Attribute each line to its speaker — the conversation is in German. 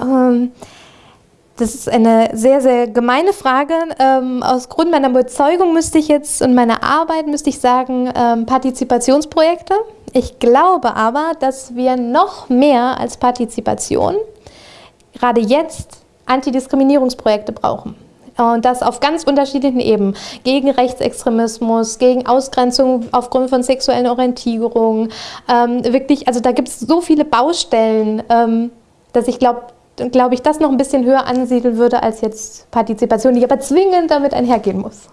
Speaker 1: Ähm, das ist eine sehr, sehr gemeine Frage. Ähm, aus Grund meiner Überzeugung müsste ich jetzt und meiner Arbeit müsste ich sagen, ähm, Partizipationsprojekte. Ich glaube aber, dass wir noch mehr als Partizipation gerade jetzt Antidiskriminierungsprojekte brauchen. Und das auf ganz unterschiedlichen Ebenen. Gegen Rechtsextremismus, gegen Ausgrenzung aufgrund von sexuellen Orientierung. Ähm, wirklich, also da gibt es so viele Baustellen, ähm, dass ich glaube, glaube ich, das noch ein bisschen höher ansiedeln würde als jetzt Partizipation, die aber zwingend damit einhergehen muss.